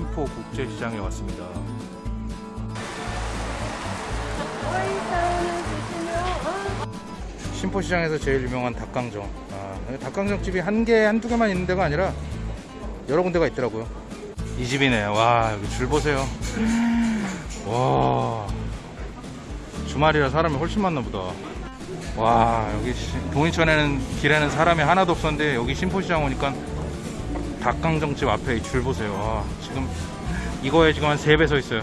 국제시장에 왔습니다. 신포시장에서 제일 유명한 닭강정. 아, 닭강정 집이 한 개, 한두 개만 있는 데가 아니라 여러 군데가 있더라고요. 이 집이네. 와, 여기 줄 보세요. 와. 주말이라 사람이 훨씬 많나 보다. 와, 여기 시- 동인천에는 길에는 사람이 하나도 없었는데 여기 신포시장 오니까 닭강정집 앞에 이줄 보세요. 와, 지금 이거에 지금 한 3배 서 있어요.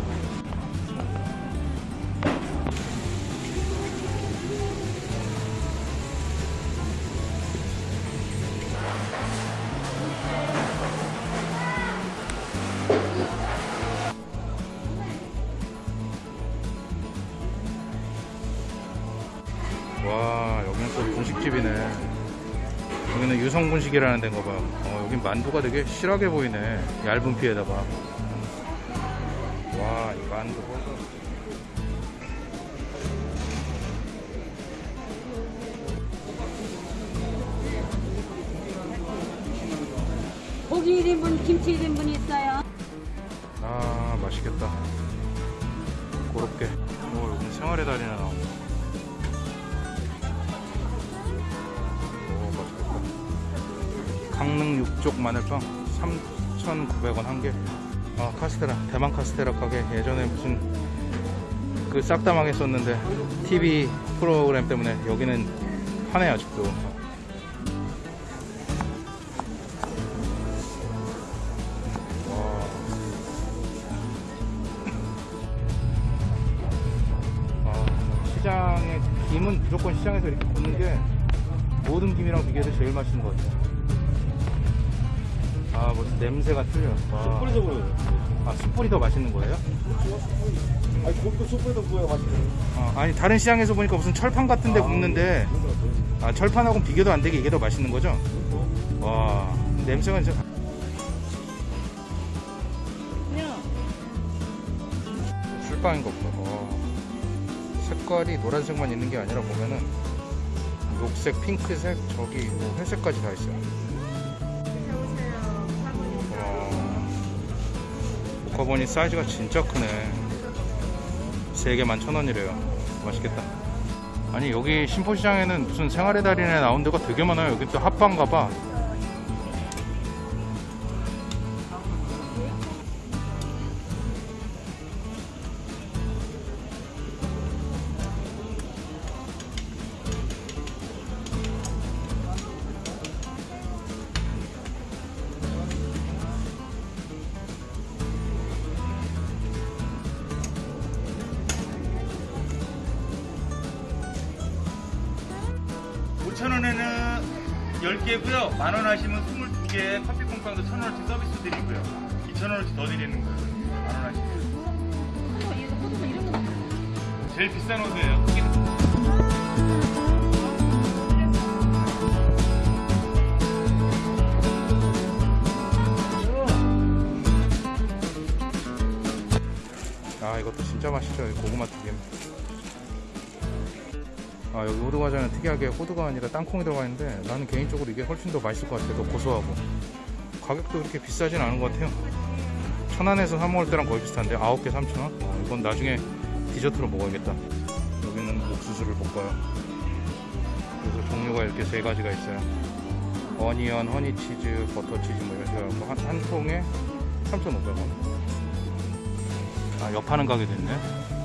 와 여기는 또 분식집이네 여기는 유성분식이라는 데인가 봐. 어, 여긴 만두가 되게 실하게 보이네. 얇은 피에다가. 와 이 만두. 보소 고기 1인분, 김치 1인분 있어요. 아 맛있겠다. 고롭게. 오 여기는 생활의 달이나 나온다 강릉 육족 마늘빵 3,900원 한개. 아 카스테라 대만 카스테라 가게 예전에 무슨 그 싹 다 망했었는데 TV 프로그램 때문에 여기는 하네 아직도. 와. 아, 시장에 김은 무조건 시장에서 이렇게 굽는 게 모든 김이랑 비교해서 제일 맛있는 것 같아요. 아, 뭐 냄새가 틀려. 와. 뿌리도 보여요. 아, 숯불이 더 맛있는 거예요? 아니, 고기도 숯불도 보여 맛있네. 아, 아니 다른 시장에서 보니까 무슨 철판 같은 데 아, 굽는데 아, 철판하고 비교도 안 되게 이게 더 맛있는 거죠? 와, 냄새가 진짜. 술빵인 것 봐. 와. 색깔이 노란색만 있는 게 아니라 보면은 녹색, 핑크색, 저기 뭐 회색까지 다 있어요. 복화보니 사이즈가 진짜 크네. 3개 11,000원이래요. 맛있겠다. 아니 여기 신포시장에는 무슨 생활의 달인에 나온 데가 되게 많아요. 여기 또 핫방가 봐. 오천원에는 10개고요. 만 원 하시면 22개 커피 콩빵도 1,000원어치 서비스 드리고요. 2,000원어치 더 드리는 거예요. 만 원 하시면. 제일 비싼. 크기는. 아 이것도 진짜 맛있죠 이 고구마 튀김 아 여기 호두과자는 특이하게 호두가 아니라 땅콩이 들어가 있는데 나는 개인적으로 이게 훨씬 더 맛있을 것 같아. 더 고소하고. 가격도 그렇게 비싸진 않은 것 같아요. 천안에서 사 먹을 때랑 거의 비슷한데 9개 3,000원? 어, 이건 나중에 디저트로 먹어야겠다. 여기는 옥수수를 볶아요. 그래서 종류가 이렇게 세 가지가 있어요. 어니언, 허니치즈, 버터치즈 뭐 이런 식으로 한, 한 통에 3,500원. 아, 옆하는 가게도 있네.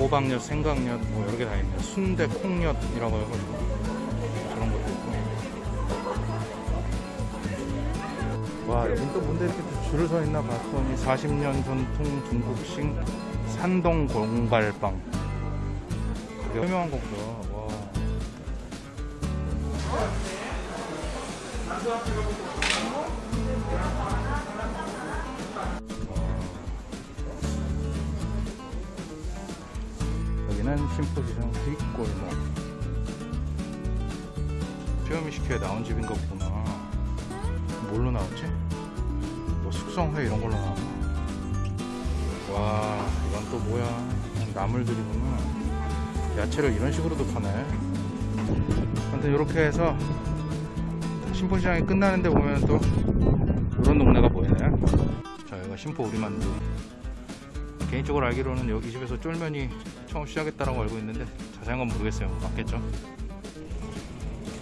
호박엿, 생강엿, 뭐 여러 개 다 있네. 순대, 콩엿이라고 해가지고 저런 것도 있고. 와, 여긴 또 뭔데 이렇게 또 줄을 서 있나 봤더니 40년 전통 중국식 산동 공갈빵. 유명한 거구나. 와. 여 기는 신포시장 뒷골목 피어미 시켜에 나온 집인가 보구나 뭘로 나왔지? 뭐 숙성회 이런 걸로 나왔나? 와 이건 또 뭐야 나물들이구나 야채를 이런 식으로도 파네 아무튼 이렇게 해서 신포시장이 끝나는데 보면 또 이런 동네가 보이네. 자, 여기가 심포 우리만두. 개인적으로 알기로는 여기 이 집에서 쫄면이 처음 시작했다라고 알고 있는데 자세한 건 모르겠어요. 맞겠죠?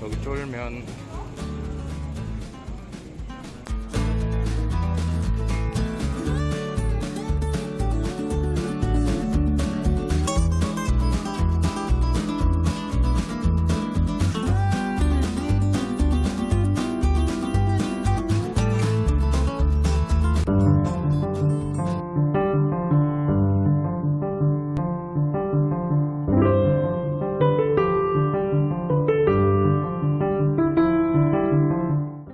여기 쫄면